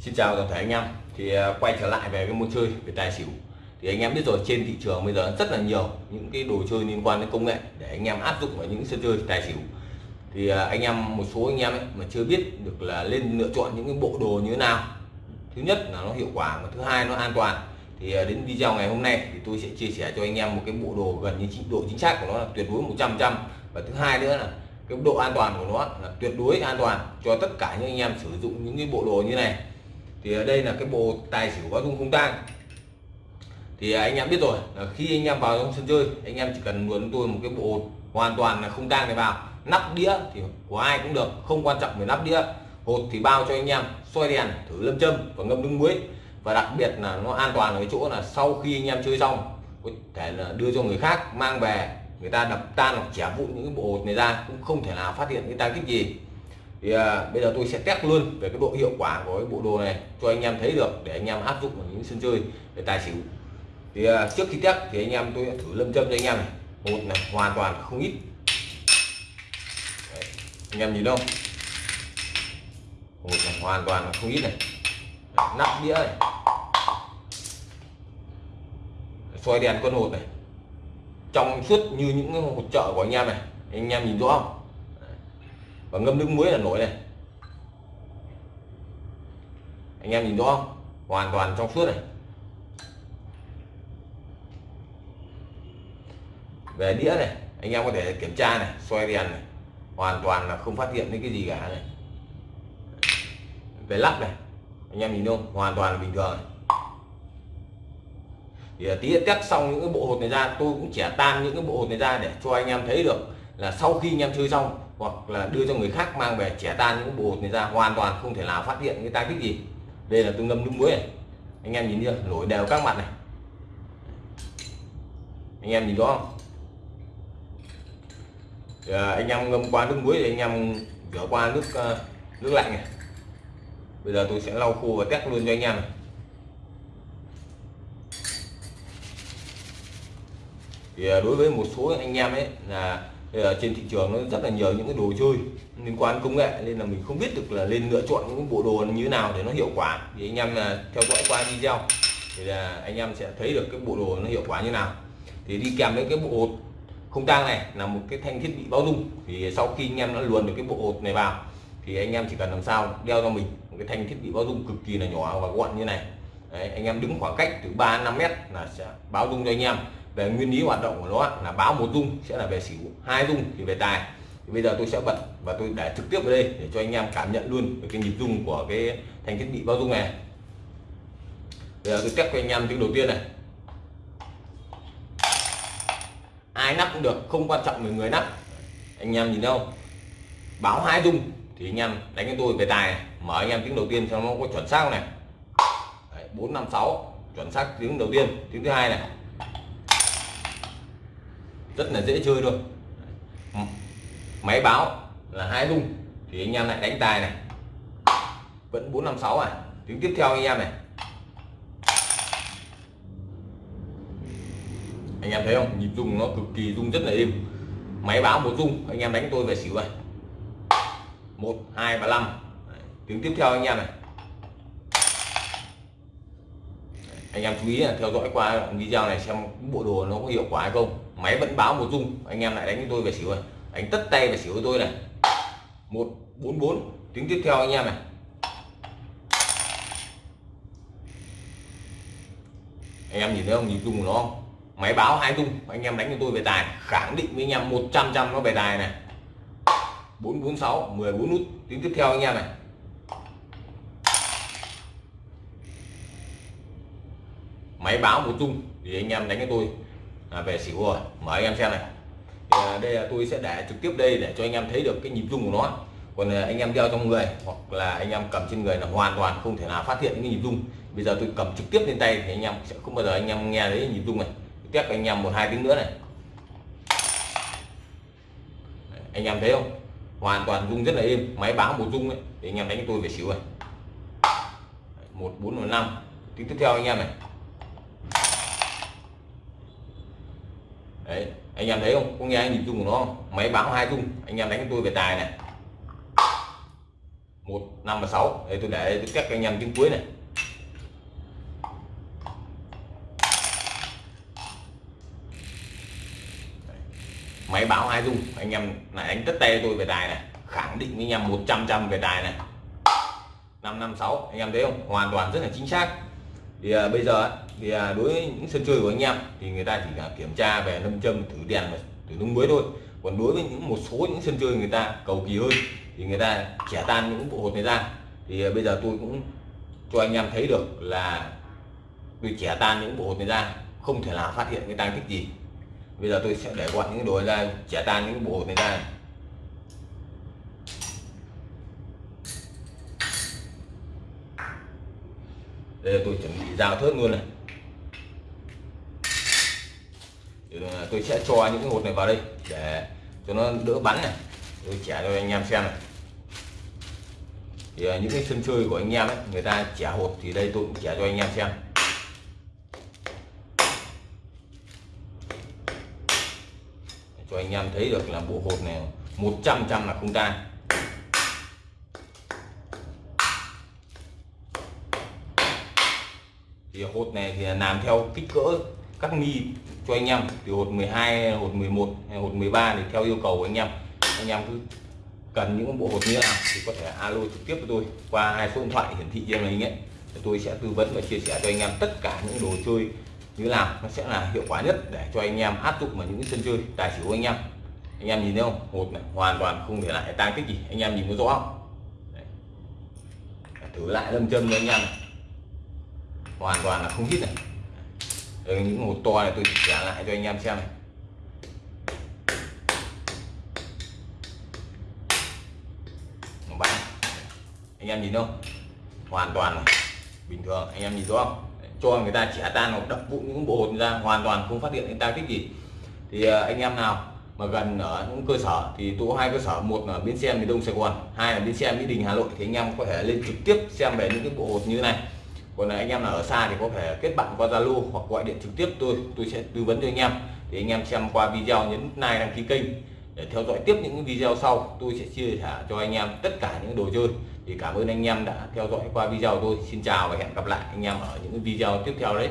Xin chào toàn thể anh em. Thì à, quay trở lại về cái môn chơi về tài xỉu. Thì anh em biết rồi, trên thị trường bây giờ rất là nhiều những cái đồ chơi liên quan đến công nghệ để anh em áp dụng vào những sân chơi tài xỉu. Thì à, anh em, một số anh em ấy mà chưa biết được là lên lựa chọn những cái bộ đồ như thế nào. Thứ nhất là nó hiệu quả và thứ hai nó an toàn. Thì à, đến video ngày hôm nay thì tôi sẽ chia sẻ cho anh em một cái bộ đồ gần như độ chính xác của nó là tuyệt đối 100 trăm. Và thứ hai nữa là cái độ an toàn của nó là tuyệt đối an toàn cho tất cả những anh em sử dụng những cái bộ đồ như này thì ở đây là cái bộ tài xỉu báo dung không tang thì anh em biết rồi, là khi anh em vào trong sân chơi, anh em chỉ cần luồn tôi một cái bộ hoàn toàn là không tang này vào. Nắp đĩa thì của ai cũng được, không quan trọng về nắp đĩa. Hột thì bao cho anh em xoay đèn, thử lâm châm và ngâm nước muối. Và đặc biệt là nó an toàn ở cái chỗ là sau khi anh em chơi xong, có thể là đưa cho người khác mang về, người ta đập tan hoặc chẻ vụn những cái bộ hột này ra, cũng không thể nào phát hiện cái ta kích gì thì à, bây giờ tôi sẽ test luôn về cái độ hiệu quả của cái bộ đồ này cho anh em thấy được để anh em áp dụng vào những sân chơi về tài xỉu. Thì à, trước khi test thì anh em tôi sẽ thử lâm châm cho anh em này. Một này hoàn toàn không ít. Đấy, anh em nhìn đâu một này hoàn toàn là không ít này. Đấy, nắp đĩa này. Xoay đèn con hột này. Trong suốt như những cái hột chợ của anh em này anh em nhìn rõ không? Và ngâm nước muối là nổi này. Anh em nhìn rõ không? Hoàn toàn trong suốt này. Về đĩa này, anh em có thể kiểm tra này xoay đèn này. Hoàn toàn là không phát hiện những cái gì cả này. Về lắp này, anh em nhìn không? Hoàn toàn là bình thường này. thì tí test xong những cái bộ hột này ra, tôi cũng chẻ tan những cái bộ hột này ra để cho anh em thấy được là sau khi anh em chơi xong hoặc là đưa cho người khác mang về trẻ tan những bộ hột này ra hoàn toàn không thể nào phát hiện cái ta tích gì. Đây là tôi ngâm nước muối này. Anh em nhìn chưa? Nổi đều các mặt này. Anh em nhìn rõ không? À, anh em ngâm qua nước muối thì anh em rửa qua nước uh, nước lạnh này. Bây giờ tôi sẽ lau khô và test luôn cho anh em này. Thì ờ, đối với một số anh em ấy là trên thị trường nó rất là nhiều những cái đồ chơi liên quan công nghệ nên là mình không biết được là lên lựa chọn những bộ đồ như thế nào để nó hiệu quả. Thì anh em là theo dõi qua video thì là anh em sẽ thấy được cái bộ đồ nó hiệu quả như nào. Thì đi kèm với cái bộ hột không tang này là một cái thanh thiết bị báo dung. Thì sau khi anh em đã luồn được cái bộ hột này vào thì anh em chỉ cần làm sao đeo cho mình một cái thanh thiết bị báo dung cực kỳ là nhỏ và gọn như này. Đấy, anh em đứng khoảng cách từ 3 5 mét là sẽ báo dung cho anh em về nguyên lý hoạt động của nó là báo một dung sẽ là về xỉu, hai dung thì về tài. Thì bây giờ tôi sẽ bật và tôi để trực tiếp vào đây để cho anh em cảm nhận luôn về cái nhịp dung của cái thành thiết bị bao dung này. Bây giờ tôi test cho anh em tiếng đầu tiên này. Ai nắp cũng được, không quan trọng về người nắp. Anh em nhìn đâu báo hai dung thì anh em đánh cho tôi về tài này. mở anh em tiếng đầu tiên cho nó có chuẩn xác này. Bốn năm sáu, chuẩn xác tiếng đầu tiên. Tiếng thứ hai này rất là dễ chơi thôi máy báo là hai rung thì anh em lại đánh tài này. Vẫn 456 à? tiếng tiếp theo anh em này. Anh em thấy không? Nhịp rung nó cực kỳ rung, rất là êm. Máy báo một rung, anh em đánh tôi về xỉu này một, hai ba năm. Tiếng tiếp theo anh em này. Anh em chú ý là theo dõi qua video này xem bộ đồ nó có hiệu quả hay không máy vẫn báo một dung. Anh em lại đánh với tôi về xỉu rồi. Đánh tất tay về xỉu với tôi này. Một, bốn bốn. Tiếng tiếp theo anh em này. Anh em nhìn thấy không? Nhìn dung của nó không? Máy báo hai dung. Anh em đánh cho tôi về tài. Khẳng định với anh em 100 trăm nó về tài này. 446 14 nút. Tiếng tiếp theo anh em này. Máy báo một dung. Thì anh em đánh cho tôi là về xỉu rồi mở anh em xem này thì đây là tôi sẽ để trực tiếp đây để cho anh em thấy được cái nhịp rung của nó còn anh em đeo trong người hoặc là anh em cầm trên người là hoàn toàn không thể nào phát hiện những nhịp rung bây giờ tôi cầm trực tiếp lên tay thì anh em sẽ không bao giờ anh em nghe thấy nhịp rung này test anh em một hai tiếng nữa này anh em thấy không hoàn toàn rung rất là êm máy báo một rung ấy thì anh em đánh tôi về xíu này một bốn năm tiếng tiếp theo anh em này đấy, anh em thấy không? Có nghe anh nhìn chung của nó máy báo hai chung. Anh em đánh tôi về tài này. Một, năm và sáu. Đây tôi để tôi cách anh em tiếng cuối này. Máy báo hai dung anh em này đánh tất tay tôi về tài này. Khẳng định với anh em 100 trăm về tài này. 556 anh em thấy không? Hoàn toàn rất là chính xác thì à, bây giờ thì à, đối với những sân chơi của anh em thì người ta chỉ là kiểm tra về nâm châm thử đèn và thử nung muối thôi. Còn đối với những một số những sân chơi người ta cầu kỳ hơn thì người ta chẻ tan những bộ hột này ra. Thì à, bây giờ tôi cũng cho anh em thấy được là tôi chẻ tan những bộ hột này ra không thể nào phát hiện cái tăng tích gì. Bây giờ tôi sẽ để gọn những đồ ra chẻ tan những bộ hột này ra. Đây là tôi chuẩn bị dao thớt luôn này. Tôi sẽ cho những cái hột này vào đây để cho nó đỡ bắn này. Tôi chẻ cho anh em xem này. Thì những cái sân chơi của anh em ấy, người ta chẻ hột thì đây tôi cũng chẻ cho anh em xem. Cho anh em thấy được là bộ hột này 100 trăm là không tan thì hột này thì làm theo kích cỡ các mi cho anh em. Từ hột 12 hột 11 hay hột 13 thì theo yêu cầu của anh em. Anh em cứ cần những bộ hột như thế nào thì có thể alo trực tiếp với tôi qua hai số điện thoại hiển thị trên màn hình ấy. Tôi sẽ tư vấn và chia sẻ cho anh em tất cả những đồ chơi như thế nào nó sẽ là hiệu quả nhất để cho anh em áp dụng vào những sân chơi tài xỉu của anh em. Anh em nhìn thấy không? Hột này hoàn toàn không để lại tăng tích gì. Anh em nhìn có rõ không? Đấy. thử lại lâm châm cho anh em này hoàn toàn là không hít này. Ở những hột to này tôi trả lại cho anh em xem này. Bán anh em nhìn không? Hoàn toàn này. bình thường, anh em nhìn rõ không? Cho người ta chẻ tan hoặc đập vụn những bộ hột ra, hoàn toàn không phát hiện người ta thích gì. Thì à, anh em nào mà gần ở những cơ sở thì tôi có hai cơ sở, một là bến xe miền đông sài gòn, hai là bến xe mỹ đình hà nội. Thì anh em có thể lên trực tiếp xem về những cái bộ hột như thế này còn là anh em nào ở xa thì có thể kết bạn qua zalo hoặc gọi điện trực tiếp, tôi tôi sẽ tư vấn cho anh em. Thì anh em xem qua video nhấn like, đăng ký kênh để theo dõi tiếp những video sau, tôi sẽ chia sẻ cho anh em tất cả những đồ chơi. Thì cảm ơn anh em đã theo dõi qua video tôi. Xin chào và hẹn gặp lại anh em ở những video tiếp theo đấy.